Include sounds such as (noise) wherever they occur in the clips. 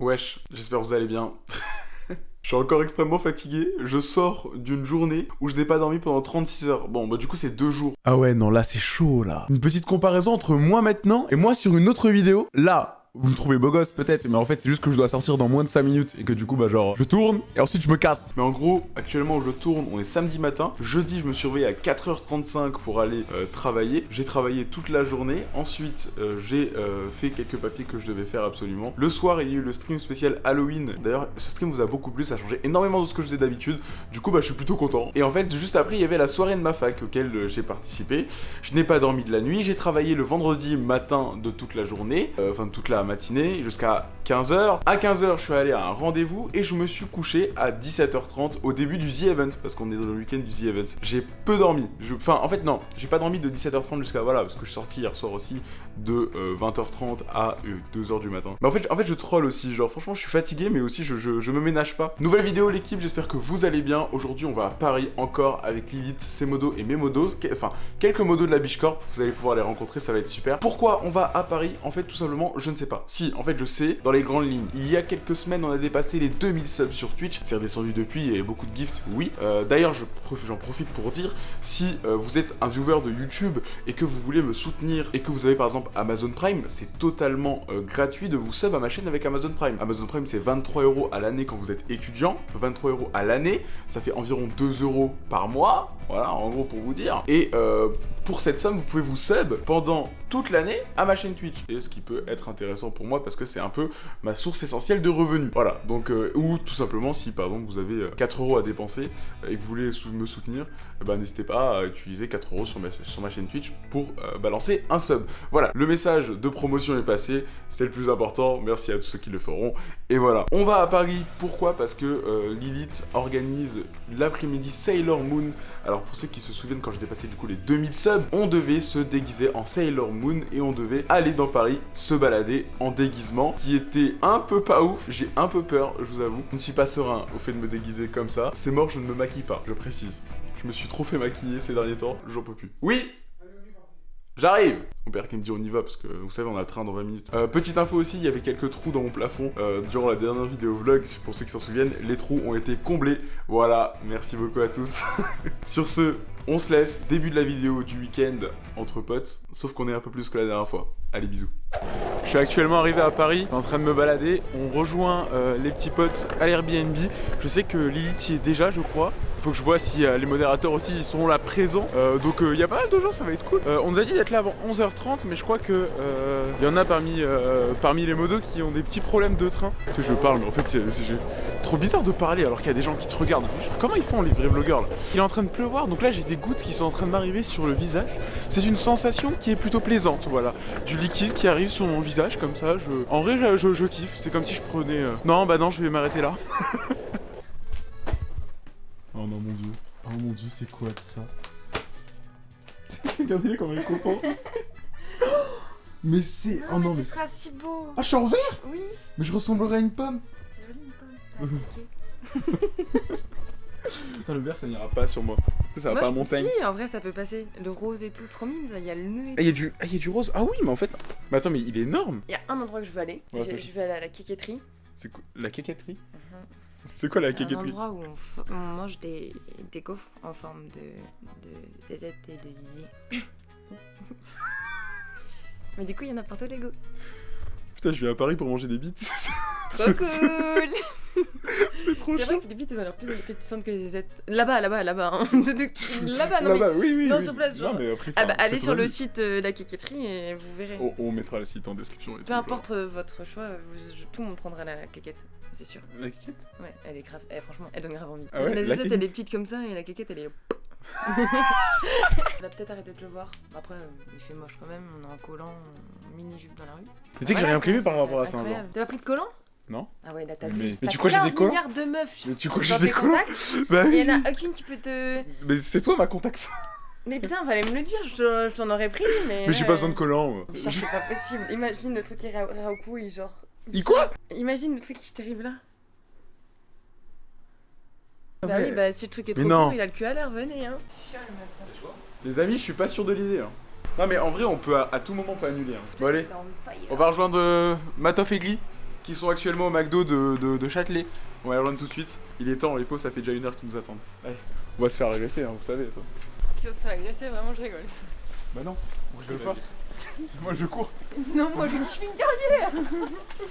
Wesh, j'espère que vous allez bien. (laughs) Je suis encore extrêmement fatigué, je sors d'une journée où je n'ai pas dormi pendant 36 heures. Bon, bah du coup c'est deux jours. Ah ouais, non, là c'est chaud là. Une petite comparaison entre moi maintenant et moi sur une autre vidéo. Là, vous me trouvez beau gosse peut-être, mais en fait c'est juste que je dois sortir dans moins de 5 minutes et que du coup bah genre je tourne et ensuite je me casse. Mais en gros, actuellement je tourne, on est samedi matin. Jeudi, je me suis réveillé à 4h35 pour aller euh, travailler. J'ai travaillé toute la journée. Ensuite, euh, j'ai euh, fait quelques papiers que je devais faire absolument. Le soir, il y a eu le stream spécial Halloween. D'ailleurs, ce stream vous a beaucoup plu, ça a changé énormément de ce que je faisais d'habitude. Du coup, bah je suis plutôt content. Et en fait, juste après, il y avait la soirée de ma fac auquel j'ai participé. Je n'ai pas dormi de la nuit. J'ai travaillé le vendredi matin de toute la journée, enfin toute la matinée jusqu'à 15h. À 15h, je suis allé à un rendez-vous et je me suis couché à 17h30 au début du The Event, parce qu'on est dans le week-end du The Event. J'ai peu dormi. Je... Enfin, en fait, non, j'ai pas dormi de 17h30 jusqu'à voilà, parce que je suis sorti hier soir aussi de 20h30 euh, à 2h euh, du matin. Mais en fait, en fait, je troll aussi. Genre, franchement, je suis fatigué, mais aussi je, je, me ménage pas. Nouvelle vidéo, l'équipe. J'espère que vous allez bien. Aujourd'hui, on va à Paris encore avec Lilith, ses modos et mes modos. Enfin, quelques modos de la Bichcorp. Vous allez pouvoir les rencontrer, ça va être super. Pourquoi on va à Paris? En fait, tout simplement, je ne sais pas. Si, en fait, je sais, dans les grandes lignes. Il y a quelques semaines, on a dépassé les 2000 subs sur Twitch. C'est redescendu depuis, a beaucoup de gifts, oui. Euh, d'ailleurs, j'en profite pour dire, si vous êtes un viewer de YouTube et que vous voulez me soutenir et que vous avez par exemple Amazon Prime, c'est totalement euh, gratuit de vous sub à ma chaîne avec Amazon Prime. Amazon Prime, c'est 23 euros à l'année quand vous êtes étudiant. 23 euros à l'année, ça fait environ 2 euros par mois. Voilà, en gros pour vous dire. Et euh, pour cette somme, vous pouvez vous sub pendant toute l'année à ma chaîne Twitch. Et ce qui peut être intéressant pour moi parce que c'est un peu ma source essentielle de revenus. Voilà, donc, euh, ou tout simplement si par exemple vous avez 4 euros à dépenser et que vous voulez me soutenir, ben, n'hésitez pas à utiliser 4 euros sur ma, chaîne Twitch pour balancer un sub. Voilà, le message de promotion est passé, c'est le plus important, merci à tous ceux qui le feront. Et voilà, on va à Paris, pourquoi? Parce que euh, Lilith organise l'après-midi Sailor Moon. Alors pour ceux qui se souviennent, quand j'ai dépassé du coup les 2000 subs, on devait se déguiser en Sailor Moon et on devait aller dans Paris se balader en déguisement, qui était un peu pas ouf, j'ai un peu peur, je vous avoue. Je ne suis pas serein au fait de me déguiser comme ça. C'est mort, je ne me maquille pas, je précise. Je me suis trop fait maquiller ces derniers temps, j'en peux plus. Oui J'arrive Mon père qui me dit on y va parce que vous savez on a le train dans 20 minutes. Euh, petite info aussi, il y avait quelques trous dans mon plafond euh, durant la dernière vidéo vlog, pour ceux qui s'en souviennent, les trous ont été comblés. Voilà, merci beaucoup à tous. (laughs) Sur ce, on se laisse, début de la vidéo du week-end entre potes, sauf qu'on est un peu plus que la dernière fois. Allez bisous. Je suis actuellement arrivé à Paris, en train de me balader. On rejoint euh, les petits potes à l'Airbnb. Je sais que Lilith y est déjà, je crois. Faut que je vois si euh, les modérateurs aussi ils sont là présents. Euh, donc il y a pas mal de gens, ça va être cool. on nous a dit d'être là avant 11h30, mais je crois que il y en a parmi, parmi les modos qui ont des petits problèmes de train. Tu sais, je parle, mais en fait c'est trop bizarre de parler alors qu'il y a des gens qui te regardent. Comment ils font les vrais vlogueurs là? Il est en train de pleuvoir, donc là j'ai des gouttes qui sont en train de m'arriver sur le visage. C'est une sensation qui est plutôt plaisante, voilà. Du liquide qui arrive sur mon visage comme ça. Je... En vrai, je, kiffe. C'est comme si je prenais... Euh, non, bah non, je vais m'arrêter là. (laughs) c'est quoi de ça Regardez-les comme il est content. (laughs) mais c'est... Oh non, mais... Tu seras si beau. Ah, je suis en vert Oui. Mais je ressemblerais à une pomme. C'est joli une pomme. (laughs) (laughs) Putain, le vert, ça n'ira pas sur moi. Ça va pas à montagne. Si, en vrai, ça peut passer. Le rose et tout, trop mignon. Il y a le nœud et ah, il y, a du... ah, y a du rose. Ah oui, mais en fait. Mais attends, mais il est énorme. Il y a un endroit que je veux aller. je, vais aller à la quéquetterie. C'est quoi? La quéquetterie mhm. C'est quoi la quéquetterie C'est un endroit où on, mange des... des gaufres en forme de, de zézette et de zizi. (laughs) mais du coup, il y en a partout les goûts. Putain, je viens à Paris pour manger des bites. (laughs) (laughs) Trop cool C'est trop C'est vrai que les bites, elles ont l'air plus appétissantes que les aisettes. Là-bas, là-bas, là-bas. Hein. là-bas, non Là-bas, oui, oui. Non, oui. sur place, genre. Non, mais après, ah bah, allez sur le site de euh, la quéquetterie et vous verrez. On, on, mettra le site en description. Et Peu importe euh, votre choix, vous, tout le monde prendra la quéquette. C'est sûr. La quéquette Ouais, elle est grave. Eh, franchement, elle donne grave envie. Ah ouais, la zézette, elle est petite comme ça et la quéquette, elle est. (laughs) on va peut-être arrêter de le voir. Après, euh, il fait moche quand même. On est en collant, mini-jupe dans la rue. Tu sais que j'ai rien prévu par rapport à ça. T'as pas pris de collant? Non. Ah ouais, là t'as Mais, mais tu crois que j'ai des collants? milliards de meufs Mais tu crois que j'ai des collants? Bah oui. Il y en a aucune qui peut te. Mais c'est toi ma contact. Mais putain, fallait me le dire, je, t'en aurais pris, mais. Mais j'ai pas besoin de collants. C'est pas possible. Imagine le truc qui ira au cou et genre. Il quoi Imagine le truc qui t'arrive là. Bah oui, bah si le truc est trop court, il a le cul à l'air, venez hein. Les amis, je suis pas sûr de l'idée. Hein. Non mais en vrai, on peut à, tout moment pas annuler. Hein. Bon allez, on va rejoindre euh, Matoff et Glee. qui sont actuellement au McDo de, de, de Châtelet. On va y rejoindre tout de suite. Il est temps, les pauvres, ça fait déjà une heure qu'ils nous attendent. Allez, on va se faire agresser, hein, vous savez. Toi. Si on se fait agresser, vraiment, je rigole. Bah non, je rigole pas. (laughs) moi je cours. Non, moi, je fais une carrière.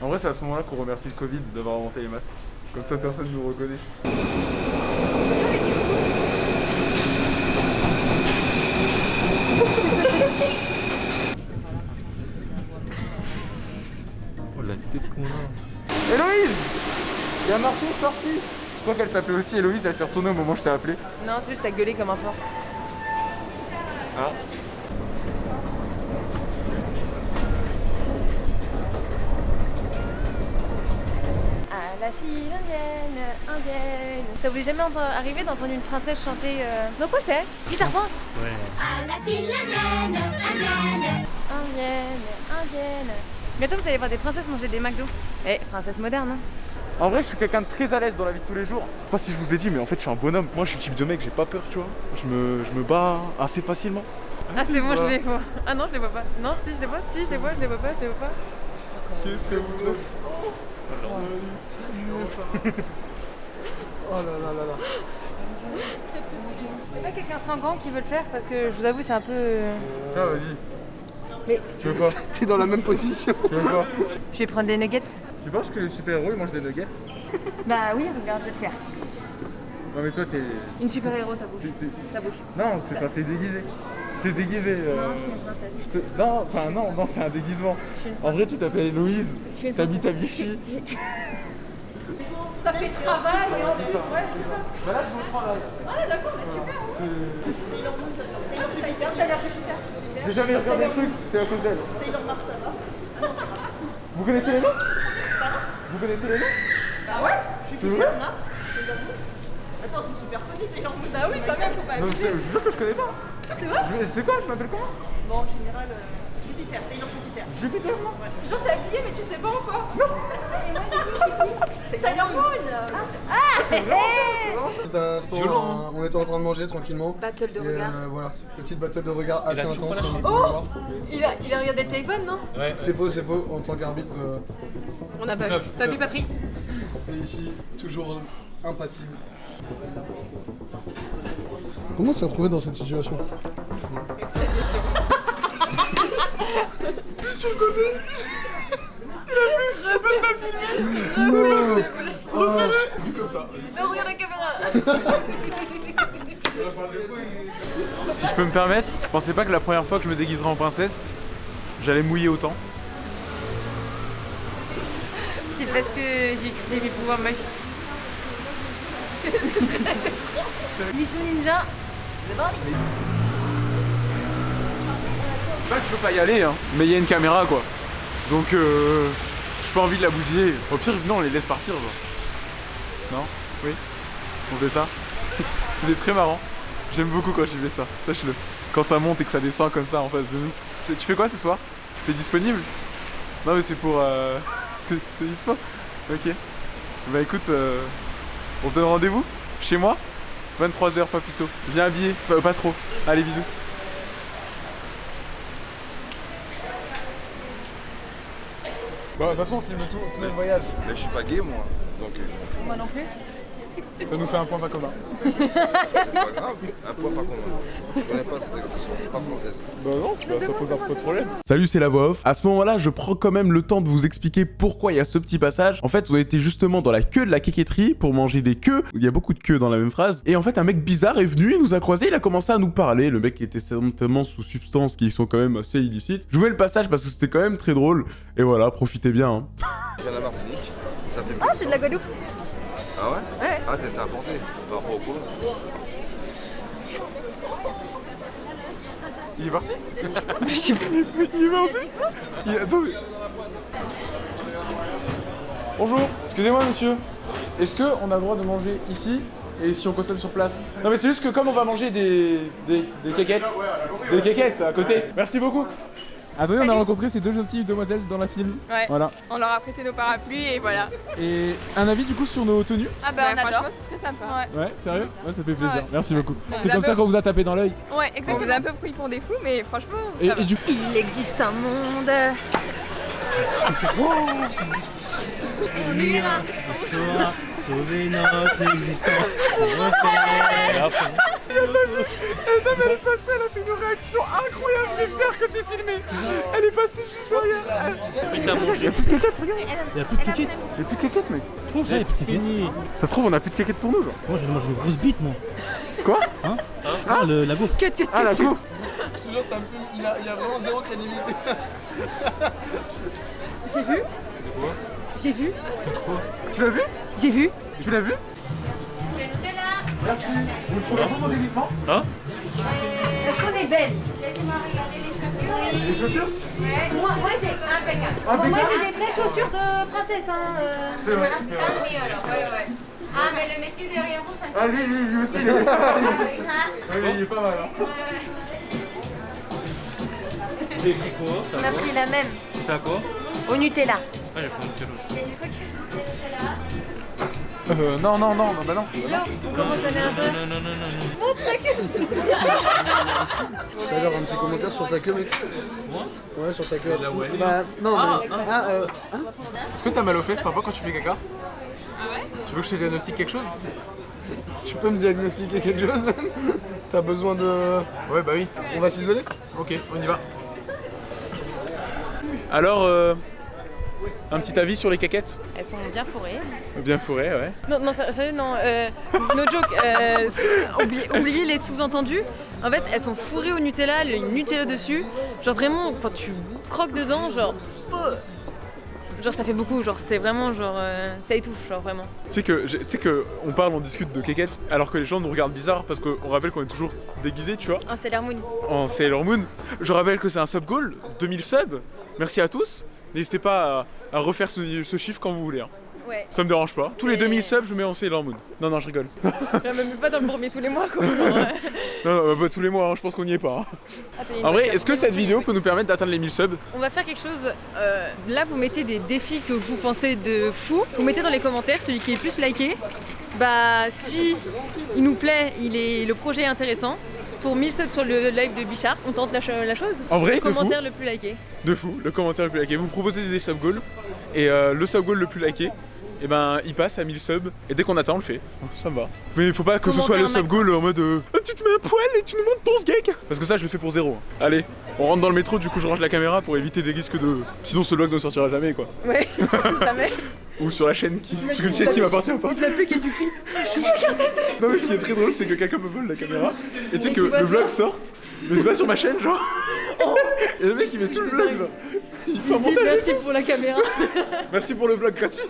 En vrai, c'est à ce moment-là qu'on remercie le Covid d'avoir inventé les masques. Comme ça, personne ne nous reconnaît. Oh la tête qu'on a. Héloïse Il y a Martin sorti Je crois qu'elle s'appelait aussi Héloïse, elle s'est retournée au moment où je t'ai appelé. Non, c'est juste, t'as gueulé comme un porc. Ah À la file indienne, indienne. Ça vous est jamais arrivé d'entendre une princesse chanter euh... Non, quoi c'est Guitare point Ouais. À la file indienne, indienne. Indienne, indienne. Bientôt vous allez voir des princesses manger des McDo. Eh, princesse moderne, hein En vrai, je suis quelqu'un de très à l'aise dans la vie de tous les jours. Je sais pas si je vous ai dit, mais en fait, je suis un bonhomme. Moi, je suis le type de mec, j'ai pas peur, tu vois. Je me, je me bats assez facilement. Ah, c'est bon, je les vois. Ah non, je les vois pas. Non, si, je les vois, si, je les vois, je les vois pas, je les vois pas. Qu'est-ce que vous faites Oh là là là là. C'est pas quelqu'un sans gants qui veut le faire parce que je vous avoue, c'est un peu. euh, Tiens, vas-y. Mais- Tu veux quoi (laughs) T'es dans la même position. Tu veux quoi Je vais prendre des nuggets. Tu penses que les super-héros ils mangent des nuggets (laughs) Bah oui, regarde, je vais le faire. Non, mais toi, t'es. Une super-héros, ta bouche. Ta bouche. Non, c'est pas. T'es déguisé. T'es déguisé. euh, Non, je suis une princesse. je te- Non, enfin, non, non, c'est un déguisement. En vrai, tu t'appelles. Je une T'habites à Vichy. Ça fait travail et en plus, ouais, c'est ça. Bah là, je vous là. Ah d'accord, mais super. Ça hyper, ça a l'air super. J'ai jamais regardé le truc, c'est la chose d'elle. C'est Elon Musk là-bas. Vous connaissez les noms? Vous connaissez les noms? Bah ouais, C'est vrai Mars. Attends, c'est super connu, c'est Musk. Bah oui, quand même, faut pas Non, je, jure que je connais pas. C'est vrai c'est quoi Je m'appelle comment Bon, en général, euh, Jupiter, c'est Elon Jupiter. Jupiter, moi Genre t'es habillé, mais tu sais pas encore. Non. Et moi, j'ai dit, c'est Sailor Moon. Ah, C'est un instant, Violent, euh, on était en train de manger tranquillement. Battle de regard. euh, voilà, petite battle de regard assez intense. voir. Il a, il a regardé le téléphone, non Ouais. C'est faux, c'est faux. En tant qu'arbitre, euh, On n'a pas vu. vu, Pas pas vu, pas pris. et ici, toujours impassible. Comment s'est retrouvé dans cette situation Non Ah, Comme ça. Non, regarde la caméra. (laughs) Si je peux me permettre, je pensais pas que la première fois que je me déguiserais en princesse, j'allais mouiller autant. C'est parce que j'ai utilisé mes pouvoirs magiques. (laughs) Mission ninja. Là, tu peux pas y aller, hein. Mais il y a une caméra, quoi. Donc, euh, j'ai pas envie de la bousiller. Au pire, non, on les laisse partir. Non? Oui? On fait ça? (laughs) C'était très marrant. J'aime beaucoup quand je fais ça, sache-le. Quand ça monte et que ça descend comme ça en face de nous. Tu fais quoi ce soir? T'es disponible? Non, mais c'est pour. Euh... (laughs) T'es dispo? Ok. Bah écoute, euh, on se donne rendez-vous Chez moi 23h, pas plus tôt. Viens habillé, pas, pas trop. Allez, bisous. Bah, de toute façon, on filme tout, tout notre voyage. Mais je suis pas gay moi, donc euh, Moi non plus. (laughs) Ça nous fait un point pas commun. (laughs) c'est pas grave. Un point par contre. Je connais pas cette expression, c'est pas française. Bah non, ça pose un peu de problème. Salut, c'est la voix off. À ce moment-là, je prends quand même le temps de vous expliquer pourquoi il y a ce petit passage. En fait, vous été justement dans la queue de la quéquetterie pour manger des queues. Il y a beaucoup de queues dans la même phrase. Et en fait, un mec bizarre est venu, il nous a croisés, il a commencé à nous parler. Le mec était certainement sous substances qui sont quand même assez illicites. Je jouais le passage parce que c'était quand même très drôle. Et voilà, profitez bien. hein. La Martinique, ça fait Ah, je suis de la Guadeloupe. Ah ouais Ouais. Ah t'es importé par rapport au. Il est parti? (laughs) Il est parti? Il- Attends, mais- Bonjour, excusez-moi monsieur. Est-ce qu'on a le droit de manger ici et si on consomme sur place? Non mais c'est juste que comme on va manger des, des, des quéquettes, des quéquettes à côté. Merci beaucoup. Attendez, on a rencontré ces deux jeunes filles, demoiselles dans la film. Ouais. Voilà. On leur a prêté nos parapluies et voilà. Et un avis du coup sur nos tenues Ah bah on adore. Franchement, c'est très sympa. Ouais, sérieux? Ouais, ça fait plaisir. Ouais. Merci beaucoup. On C'est comme ça qu'on vous a tapé dans l'œil. Ouais, exactement. On vous a un peu pris pour des fous, mais franchement. Et, ça va. et du coup. Il existe un monde. On ira, on saura sauver notre existence. Non mais elle est passée, elle a fait une réaction incroyable, j'espère que c'est filmé Elle est passée juste derrière Plus à manger. Y'a plus de caquettes, regarde Il y a plus de kékette. Y'a plus de caquettes mec Comment ça, il y a plus de kékette Fini. Ça se trouve on a plus de caquettes pour nous genre Moi, je mange une grosse bite, moi. Quoi Hein Ah, le, la t'es Ah la coupe Je te jure, ça me fume. Il a, il a vraiment zéro crédibilité. (laughs) J'ai vu Tu l'as vu J'ai vu Tu l'as vu Merci Vous le trouvez bon mon déguisement Est-ce qu'on est belle Les chaussures? Moi, moi j'ai impeccable. Bon, moi j'ai des vraies chaussures de princesse. Hein, euh. C'est vrai, c'est Ah, oui, alors, ouais, ouais. Ah, mais le monsieur derrière vous, ça Ah lui, lui, lui aussi il est... Oui, Ah, il est pas mal hein. On a pris la même. Ça quoi? Au Nutella. Ah, j'ai pris une Il Euh, non, non, non, non, bah non Comment un peu Non, non, non, non, non. T'as l'air un petit commentaire sur ta queue, mec Moi Ouais, sur ta queue. Bah, non, mais. Ah, euh. Est-ce que t'as mal aux fesses parfois quand tu fais caca Ah ouais Tu veux que je te diagnostique quelque chose? Tu peux me diagnostiquer quelque chose, même? T'as besoin de. Ouais bah oui On va s'isoler? Ok, on y va (laughs) Alors, euh, un petit avis sur les caquettes Elles sont bien fourrées. Bien fourrées, ouais. Non, non, ça- sérieux, non. Euh, no joke. euh, oubliez, oubliez les sous-entendus. En fait, elles sont fourrées au Nutella, le Nutella dessus. Genre vraiment, quand tu croques dedans, genre. euh, Genre ça fait beaucoup, genre c'est vraiment genre euh, ça étouffe genre vraiment. Tu sais que, j'ai- tu sais que on parle, on discute de caquettes, alors que les gens nous regardent bizarre parce qu'on rappelle qu'on est toujours déguisés, tu vois, Ah c'est l'harmonie. en Sailor Moon. Je rappelle que c'est un sub goal, 2000 subs. Merci à tous. N'hésitez pas à, à refaire ce, ce chiffre quand vous voulez. hein. Ouais. Ça me dérange pas. Tous les Et- 2000 subs, je mets en Sailor Moon. Non, non, je rigole. (laughs) Genre, même pas dans le premier tous les mois quoi. (laughs) Non, non, bah, tous les mois, hein, je pense qu'on n'y est pas. hein. attends, il y a une En vrai, est-ce que cette vidéo peut nous permettre d'atteindre les 1000 subs? On va faire quelque chose. euh, là, vous mettez des défis que vous pensez de fou. Vous mettez dans les commentaires celui qui est le plus liké. Bah, si il nous plaît, il est, le projet est intéressant. Pour 1000 subs sur le live de Bichard, on tente la, cho- la chose. En vrai, Le de fou. commentaire le plus liké. De fou, le commentaire le plus liké. Vous proposez des sub goals et euh, le sub goal le plus liké, et ben il passe à 1000 subs et dès qu'on atteint on le fait. Ça me va. Mais il faut pas que ce soit le sub goal en mode euh, Ah, tu te mets un poil et tu nous montres ton sgeg Parce que ça je le fais pour zéro. hein. Allez, on rentre dans le métro, du coup je range la caméra pour éviter des risques de. Sinon ce vlog ne sortira jamais quoi. Ouais, (laughs) jamais. Ou sur la chaîne qui. Sur une chaîne qui m'appartient pas. La pluie qui est du cri. Non mais ce qui est très drôle c'est que quelqu'un me vole la caméra et tu sais que le vlog sorte, mais c'est pas sur ma chaîne genre. Et le mec il met tout le vlog là. Il fait un montage. merci pour la caméra. Merci pour le vlog gratuit.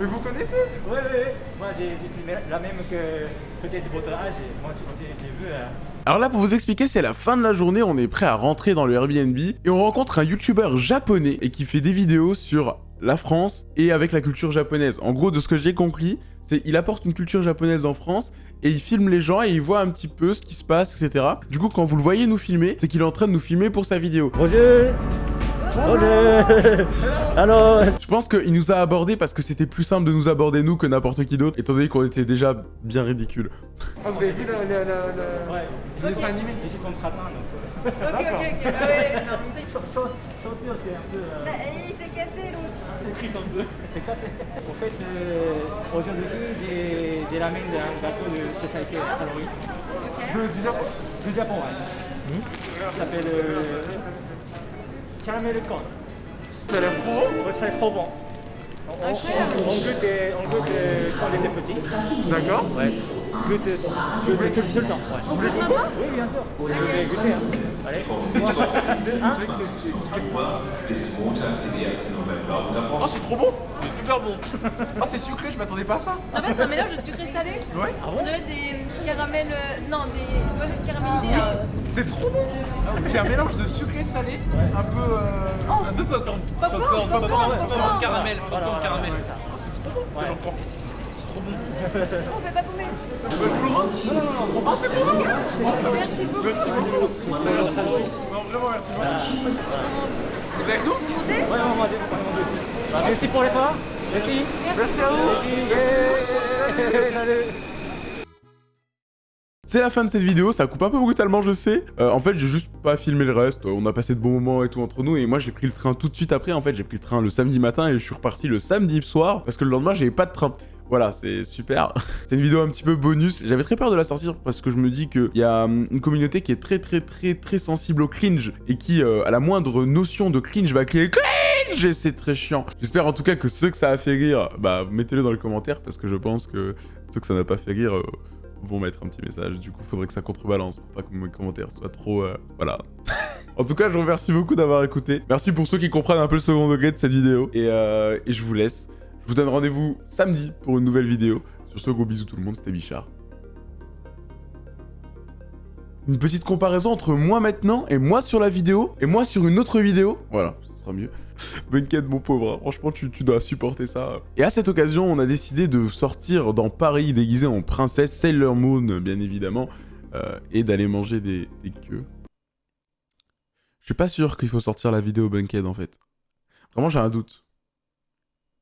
Mais vous connaissez Ouais, ouais, ouais. Moi, j'ai filmé la même que peut-être votre âge. Et moi, j'ai vu. euh, Alors là, pour vous expliquer, c'est la fin de la journée, on est prêt à rentrer dans le Airbnb et on rencontre un youtubeur japonais et qui fait des vidéos sur la France et avec la culture japonaise. En gros, de ce que j'ai compris, c'est il apporte une culture japonaise en France et il filme les gens et il voit un petit peu ce qui se passe, etc. Du coup, quand vous le voyez nous filmer, c'est qu'il est en train de nous filmer pour sa vidéo. Roger Roger (laughs) Alors Je pense qu'il nous a abordé parce que c'était plus simple de nous aborder nous que n'importe qui d'autre, étant donné qu'on était déjà bien ridicule. Ah, vous avez vu le, Ouais. dessin animé suis contre atteint, donc. Ok, ok, ok. Ah ouais, non. Chaussure, c'est un peu. euh, Bah, il s'est cassé l'autre. C'est. C'est cassé. En fait, euh, aujourd'hui, j'ai j'ai ramené un gâteau de spécialité calories. de, du Japon. Du Japon, ouais. Ça s'appelle euh, caramel corn. Ça a l'air trop bon. Ouais, c'est trop bon. On, on, on, on goûte, euh, on goûte euh, quand on était petit. D'accord. Ouais. Goûte, euh, goûte tout, tout le temps. Ouais. Vous voulez goûter Oui, bien sûr. Voulez goûter, hein. Allez. 3, 2, 1. Oh, c'est trop bon C'est super bon Oh, c'est sucré, je m'attendais pas à ça En fait, c'est un mélange de sucré salé. Ouais. On dirait des caramels. euh, Non, des noisettes caramélisées. euh. C'est trop bon C'est un mélange de sucré salé, un peu... euh, Un peu popcorn. Popcorn, Popcorn, popcorn, popcorn, popcorn. caramel, popcorn, caramel. On fait pas tomber. Bah, je vous le rends Non, non, non, Oh, c'est pour nous. Merci beaucoup. Merci beaucoup. Non, vraiment, merci beaucoup. Vous êtes avec nous Ouais, on va manger, on va manger aussi. Bah, merci pour l'effort. Merci. Merci à vous Merci. Salut. C'est la fin de cette vidéo, ça coupe un peu brutalement, je sais. Euh, en fait, j'ai juste pas filmé le reste. On a passé de bons moments et tout entre nous. Et moi, j'ai pris le train tout de suite après. En fait, j'ai pris le train le samedi matin et je suis reparti le samedi soir parce que le lendemain, j'avais pas de train. Voilà, c'est super. (laughs) c'est une vidéo un petit peu bonus. J'avais très peur de la sortir parce que je me dis qu'il y a hum, une communauté qui est très très très très sensible au cringe et qui, euh, à la moindre notion de cringe, va crier cringe et c'est très chiant. J'espère en tout cas que ceux que ça a fait rire, bah mettez-le dans les commentaires parce que je pense que ceux que ça n'a pas fait rire... euh, vont mettre un petit message, du coup faudrait que ça contrebalance pour pas que mes commentaires soient trop... euh, voilà. (laughs) en tout cas, je vous remercie beaucoup d'avoir écouté. Merci pour ceux qui comprennent un peu le second degré de cette vidéo. Et je vous laisse. Je vous donne rendez-vous samedi pour une nouvelle vidéo. Sur ce, gros bisous tout le monde, c'était Bichard. Une petite comparaison entre moi maintenant et moi sur la vidéo et moi sur une autre vidéo. Voilà, ce sera mieux. (laughs) Bunkhead, mon pauvre, hein. franchement, tu, tu dois supporter ça. Et à cette occasion, on a décidé de sortir dans Paris déguisé en princesse Sailor Moon, bien évidemment, euh, et d'aller manger des, des queues. Je suis pas sûr qu'il faut sortir la vidéo Bunkhead, en fait. Vraiment, j'ai un doute.